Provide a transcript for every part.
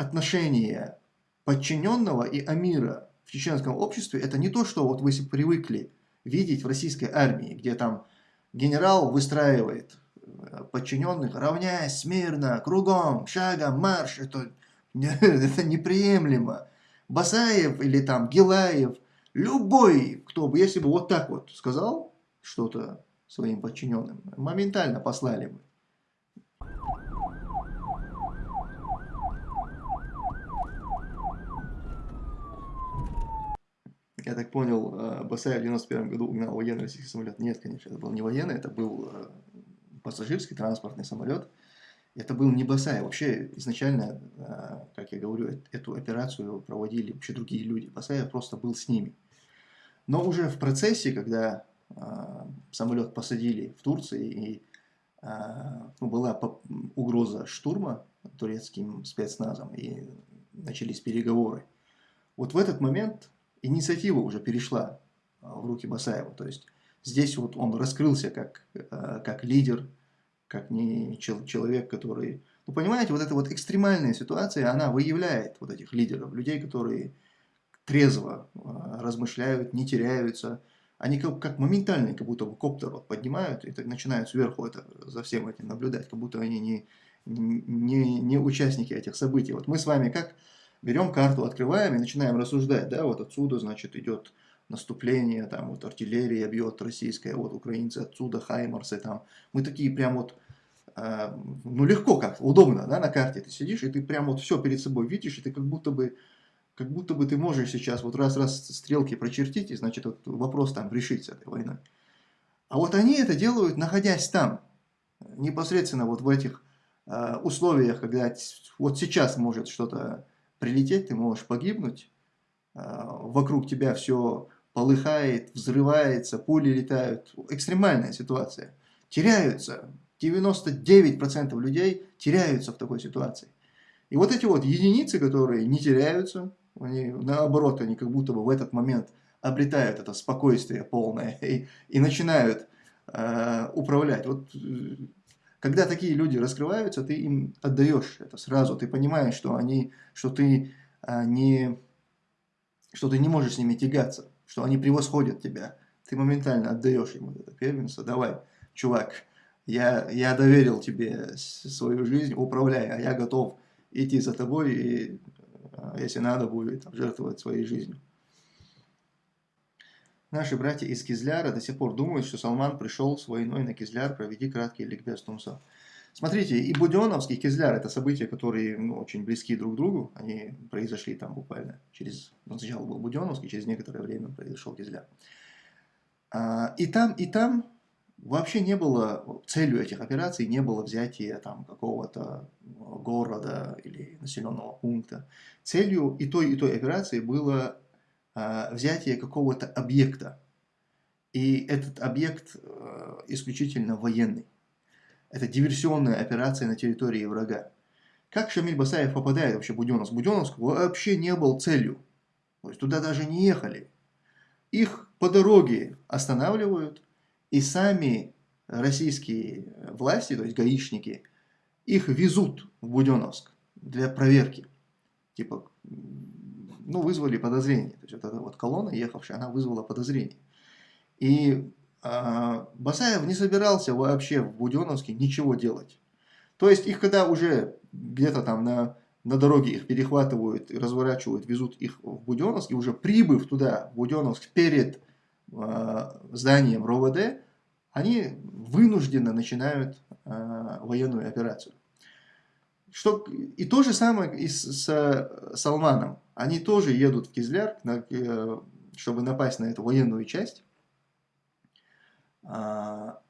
отношение подчиненного и амира в чеченском обществе это не то, что вот вы привыкли видеть в российской армии, где там генерал выстраивает э, подчиненных, равняясь смирно, кругом, шагом, марш. Это, это неприемлемо. Басаев или там Гилаев, любой, кто бы, если бы вот так вот сказал что-то своим подчиненным, моментально послали бы. Я так понял, э, Басаев в 91 году угнал военный российский самолет. Нет, конечно, это был не военный, это был э, пассажирский транспортный самолет. Это был не Басаев. Вообще, изначально, э, как я говорю, эту операцию проводили вообще другие люди. Басаев просто был с ними. Но уже в процессе, когда самолет посадили в Турции, и ну, была угроза штурма турецким спецназом, и начались переговоры. Вот в этот момент инициатива уже перешла а, в руки Басаева. То есть здесь вот он раскрылся как, а, как лидер, как не человек, который... Ну, понимаете, вот эта вот экстремальная ситуация, она выявляет вот этих лидеров, людей, которые трезво а, размышляют, не теряются. Они как, как моментально, как будто коптер вот поднимают и так начинают сверху это, за всем этим наблюдать, как будто они не, не, не участники этих событий. Вот мы с вами как берем карту, открываем и начинаем рассуждать, да, вот отсюда, значит, идет наступление, там вот артиллерия бьет российская, вот украинцы отсюда, хаймарсы там. Мы такие прям вот, э, ну легко как, удобно, да, на карте ты сидишь, и ты прям вот все перед собой видишь, и ты как будто бы, как будто бы ты можешь сейчас вот раз-раз стрелки прочертить, и значит вот вопрос там решить с этой войной. А вот они это делают, находясь там, непосредственно вот в этих э, условиях, когда вот сейчас может что-то прилететь, ты можешь погибнуть, а, вокруг тебя все полыхает, взрывается, пули летают. Экстремальная ситуация. Теряются. 99% людей теряются в такой ситуации. И вот эти вот единицы, которые не теряются, они, наоборот, они как будто бы в этот момент обретают это спокойствие полное и, и начинают э, управлять. Вот э, когда такие люди раскрываются, ты им отдаешь это сразу, ты понимаешь, что они, что ты а, не, что ты не можешь с ними тягаться, что они превосходят тебя. Ты моментально отдаешь им это первенство. Давай, чувак, я, я доверил тебе свою жизнь, управляй, а я готов идти за тобой и, а, если надо будет, жертвовать своей жизнью. Наши братья из Кизляра до сих пор думают, что Салман пришел с войной на Кизляр, проведи краткий ликбез Тумса. Смотрите, и Буденовский, и Кизляр – это события, которые ну, очень близки друг к другу. Они произошли там буквально через… Ну, сначала был Буденовский, через некоторое время произошел Кизляр. А, и там, и там вообще не было, целью этих операций не было взятие там какого-то города или населенного пункта. Целью и той, и той операции было взятие какого-то объекта. И этот объект э, исключительно военный. Это диверсионная операция на территории врага. Как Шамиль Басаев попадает вообще в Буденновск? Буденновск вообще не был целью. То есть туда даже не ехали. Их по дороге останавливают, и сами российские власти, то есть гаишники, их везут в Буденновск для проверки. Типа, ну, вызвали подозрение. То есть вот эта вот колонна, ехавшая, она вызвала подозрение. И э, Басаев не собирался вообще в Буденновске ничего делать. То есть их когда уже где-то там на, на дороге их перехватывают, разворачивают, везут их в Буденновск, и уже прибыв туда, в Буденновск, перед э, зданием РОВД, они вынужденно начинают э, военную операцию. Что, и то же самое и с, с Салманом. Они тоже едут в Кизляр, э, чтобы напасть на эту военную часть. А,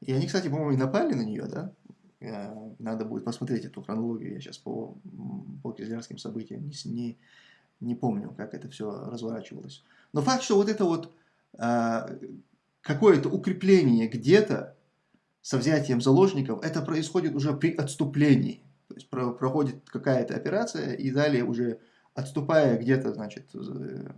и они, кстати, по-моему, и напали на нее, да? Э, надо будет посмотреть эту хронологию. Я сейчас по, по кизлярским событиям не, не, не помню, как это все разворачивалось. Но факт, что вот это вот какое-то укрепление где-то со взятием заложников, это происходит уже при отступлении. То есть про, проходит какая-то операция, и далее уже отступая где-то, значит, э,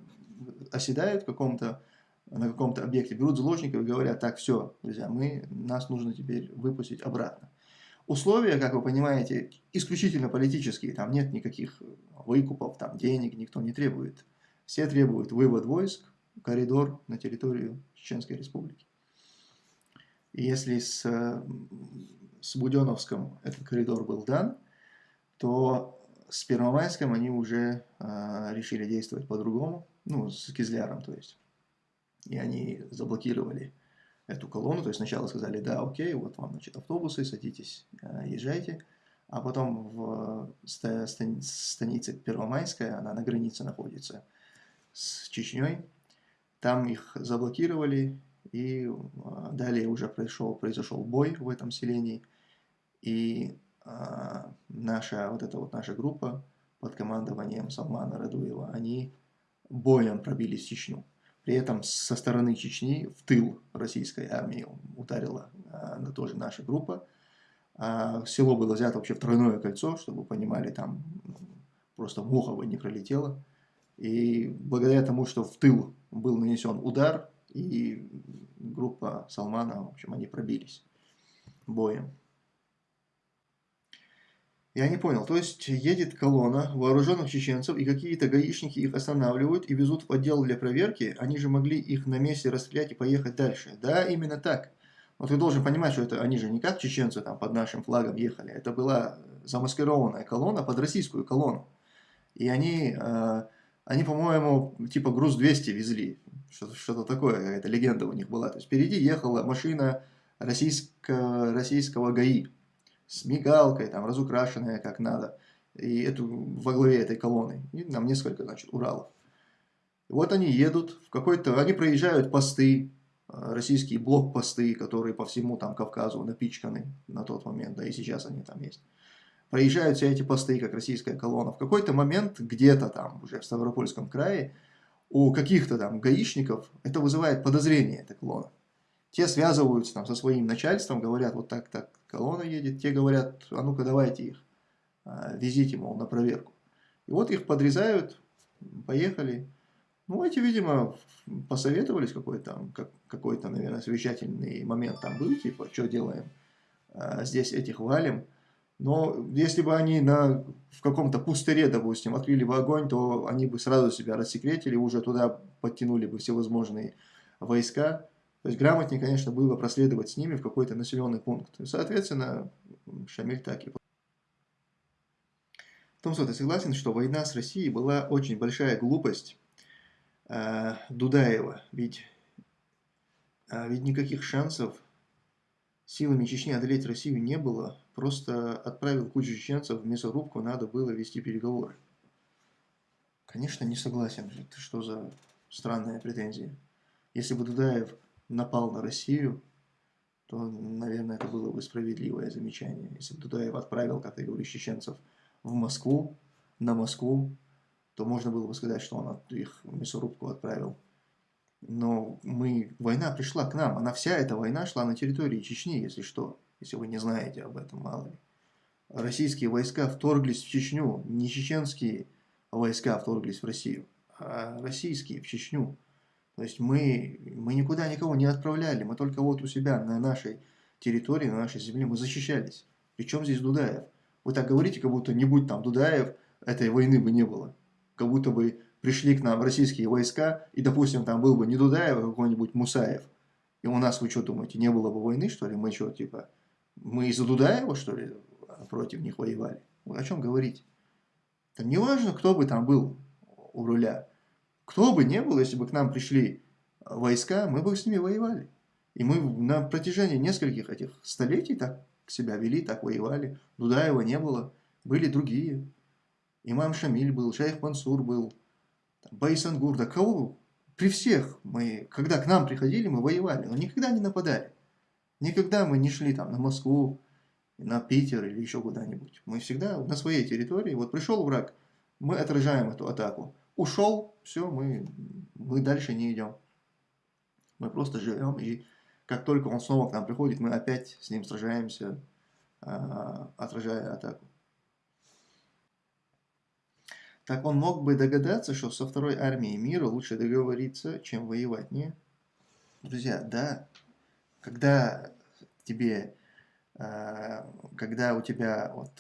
оседают каком-то на каком-то объекте, берут заложников и говорят, так, все, друзья, мы, нас нужно теперь выпустить обратно. условия, как вы понимаете, исключительно политические. Там нет никаких выкупов, там денег никто не требует. Все требуют вывод войск, коридор на территорию Чеченской Республики. И если с, с Буденовском этот коридор был дан, то с Первомайском они уже э, решили действовать по-другому, ну, с Кизляром, то есть. И они заблокировали эту колонну, то есть сначала сказали, да, окей, вот вам, значит, автобусы, садитесь, э, езжайте, а потом в станице Первомайская, она на границе находится с Чечней, там их заблокировали, и э, далее уже произошел, произошел бой в этом селении, и наша, вот эта вот наша группа под командованием Салмана Радуева, они боем пробились в Чечню. При этом со стороны Чечни в тыл российской армии ударила а, тоже наша группа. А, село было взято вообще в тройное кольцо, чтобы понимали, там просто муха бы не пролетела. И благодаря тому, что в тыл был нанесен удар, и группа Салмана, в общем, они пробились боем. Я не понял, то есть едет колонна вооруженных чеченцев, и какие-то гаишники их останавливают и везут в отдел для проверки, они же могли их на месте расстрелять и поехать дальше. Да, именно так. Но ты должен понимать, что это они же не как чеченцы там под нашим флагом ехали, это была замаскированная колонна под российскую колонну. И они, э, они по-моему, типа груз 200 везли, что-то что такое, какая-то легенда у них была. То есть впереди ехала машина российско, российского ГАИ с мигалкой, там, разукрашенная как надо, и эту, во главе этой колонны, и нам несколько, значит, Уралов. вот они едут в какой-то, они проезжают посты, э, российские блокпосты, которые по всему там Кавказу напичканы на тот момент, да и сейчас они там есть. Проезжают все эти посты, как российская колонна. В какой-то момент, где-то там, уже в Ставропольском крае, у каких-то там гаишников это вызывает подозрение, эта колонна. Те связываются там со своим начальством, говорят, вот так, так, колонна едет. Те говорят, а ну-ка давайте их, а, везите, мол, на проверку. И вот их подрезают, поехали. Ну, эти, видимо, посоветовались какой-то, как, какой-то, наверное, совещательный момент там был, типа, что делаем, а, здесь этих валим. Но если бы они на, в каком-то пустыре, допустим, открыли бы огонь, то они бы сразу себя рассекретили, уже туда подтянули бы всевозможные войска. То есть грамотнее, конечно, было проследовать с ними в какой-то населенный пункт. И, соответственно, Шамиль так и Томсо, ты согласен, что война с Россией была очень большая глупость э, Дудаева? Ведь, э, ведь никаких шансов силами Чечни одолеть Россию не было. Просто отправил кучу чеченцев в мясорубку, надо было вести переговоры. Конечно, не согласен. Это что за странная претензия? Если бы Дудаев напал на Россию, то, наверное, это было бы справедливое замечание. Если бы Дудаев отправил, как ты говоришь, чеченцев в Москву, на Москву, то можно было бы сказать, что он их в мясорубку отправил. Но мы, война пришла к нам, она вся эта война шла на территории Чечни, если что, если вы не знаете об этом, мало ли. Российские войска вторглись в Чечню, не чеченские войска вторглись в Россию, а российские в Чечню. То есть мы, мы никуда никого не отправляли, мы только вот у себя на нашей территории, на нашей земле мы защищались. Причем здесь Дудаев? Вы так говорите, как будто не будь там Дудаев, этой войны бы не было. Как будто бы пришли к нам российские войска, и, допустим, там был бы не Дудаев, а какой-нибудь Мусаев. И у нас, вы что думаете, не было бы войны, что ли? Мы что, типа, мы из-за Дудаева, что ли, против них воевали? Вы о чем говорить? Там не важно, кто бы там был у руля. Кто бы ни был, если бы к нам пришли войска, мы бы с ними воевали. И мы на протяжении нескольких этих столетий так себя вели, так воевали. Дудаева не было, были другие. Имам Шамиль был, Шейх Мансур был, Байсангур, да кого? При всех мы, когда к нам приходили, мы воевали, но никогда не нападали. Никогда мы не шли там на Москву, на Питер или еще куда-нибудь. Мы всегда на своей территории. Вот пришел враг, мы отражаем эту атаку ушел, все, мы, мы дальше не идем. Мы просто живем, и как только он снова к нам приходит, мы опять с ним сражаемся, а, отражая атаку. Так он мог бы догадаться, что со второй армией мира лучше договориться, чем воевать, не? Друзья, да, когда тебе э, когда у тебя вот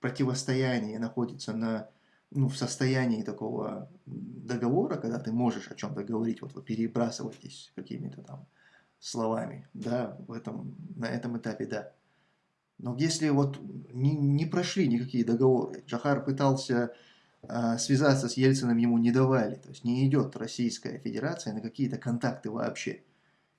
противостояние находится на, ну, в состоянии такого договора, когда ты можешь о чем-то говорить, вот вы перебрасываетесь какими-то там словами, да, в этом, на этом этапе, да. Но если вот не, не прошли никакие договоры, Джахар пытался э, связаться с Ельциным, ему не давали, то есть не идет Российская Федерация на какие-то контакты вообще,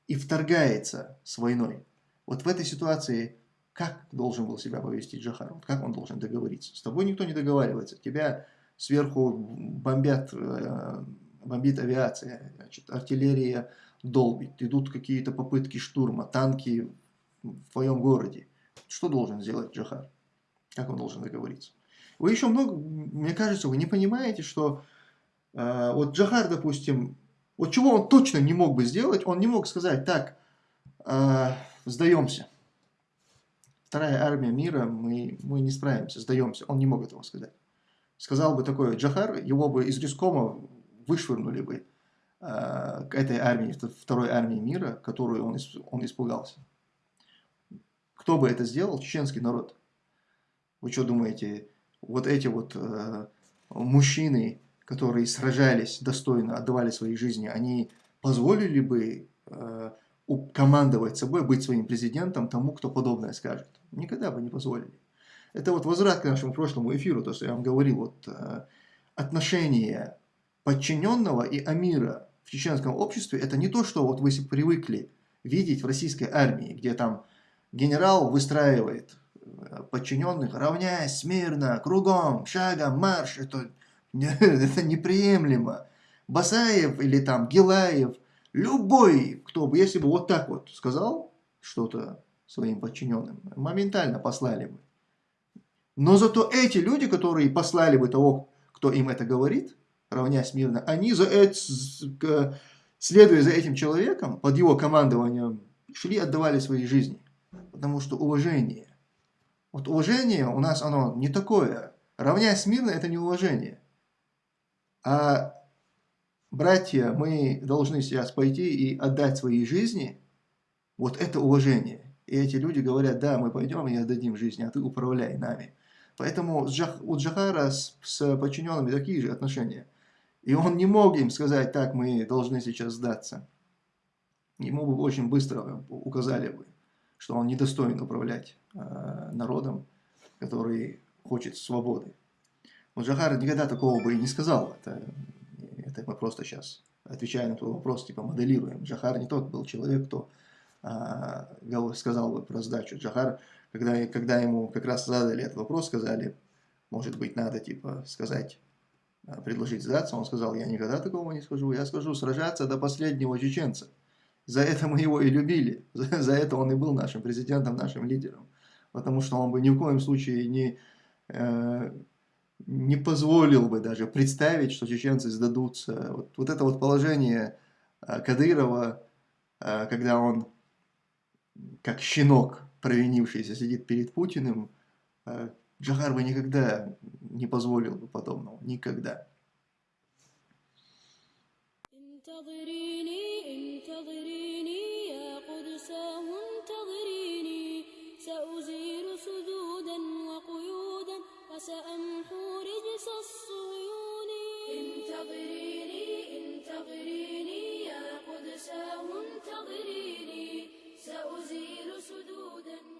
и вторгается с войной. Вот в этой ситуации как должен был себя повести Джахар, как он должен договориться? С тобой никто не договаривается, тебя сверху бомбят, э, бомбит авиация, значит, артиллерия долбит, идут какие-то попытки штурма, танки в твоем городе. Что должен сделать Джахар? Как он должен договориться? Вы еще много, мне кажется, вы не понимаете, что э, вот Джахар, допустим, вот чего он точно не мог бы сделать, он не мог сказать, так, э, сдаемся. Вторая армия мира, мы, мы не справимся, сдаемся. Он не мог этого сказать. Сказал бы такое Джахар, его бы из Рискома вышвырнули бы э, к этой армии, второй армии мира, которую он, он испугался. Кто бы это сделал? Чеченский народ. Вы что думаете, вот эти вот э, мужчины, которые сражались достойно, отдавали свои жизни, они позволили бы э, командовать собой, быть своим президентом тому, кто подобное скажет? Никогда бы не позволили. Это вот возврат к нашему прошлому эфиру, то, что я вам говорил, вот э, отношение подчиненного и амира в чеченском обществе, это не то, что вот вы привыкли видеть в российской армии, где там Генерал выстраивает э, подчиненных, равняясь смирно, кругом, шагом, марш. Это, это неприемлемо. Басаев или там Гилаев, любой, кто бы, если бы вот так вот сказал что-то своим подчиненным, моментально послали бы. Но зато эти люди, которые послали бы того, кто им это говорит, равняясь мирно, они, за это, следуя за этим человеком, под его командованием, шли, отдавали свои жизни потому что уважение. Вот уважение у нас оно не такое. Равняясь мирно, это не уважение. А братья, мы должны сейчас пойти и отдать свои жизни, вот это уважение. И эти люди говорят, да, мы пойдем и отдадим жизнь, а ты управляй нами. Поэтому у Джахара с, с подчиненными такие же отношения. И он не мог им сказать, так, мы должны сейчас сдаться. Ему бы очень быстро указали бы что он недостоин управлять э, народом, который хочет свободы. Вот Джахар никогда такого бы и не сказал. Это, это мы просто сейчас отвечаем на твой вопрос, типа моделируем. Джахар не тот был человек, кто э, сказал бы про сдачу. Джахар, когда, когда ему как раз задали этот вопрос, сказали, может быть, надо типа сказать, э, предложить сдаться, он сказал, я никогда такого не скажу, я скажу сражаться до последнего чеченца. За это мы его и любили, за, за это он и был нашим президентом, нашим лидером. Потому что он бы ни в коем случае не, э, не позволил бы даже представить, что чеченцы сдадутся. Вот, вот это вот положение э, Кадырова, э, когда он как щенок провинившийся, сидит перед Путиным, э, Джахар бы никогда не позволил бы подобного. Никогда. انتظريني انتظريني يا قدساه انتظريني سأزيل سدودا.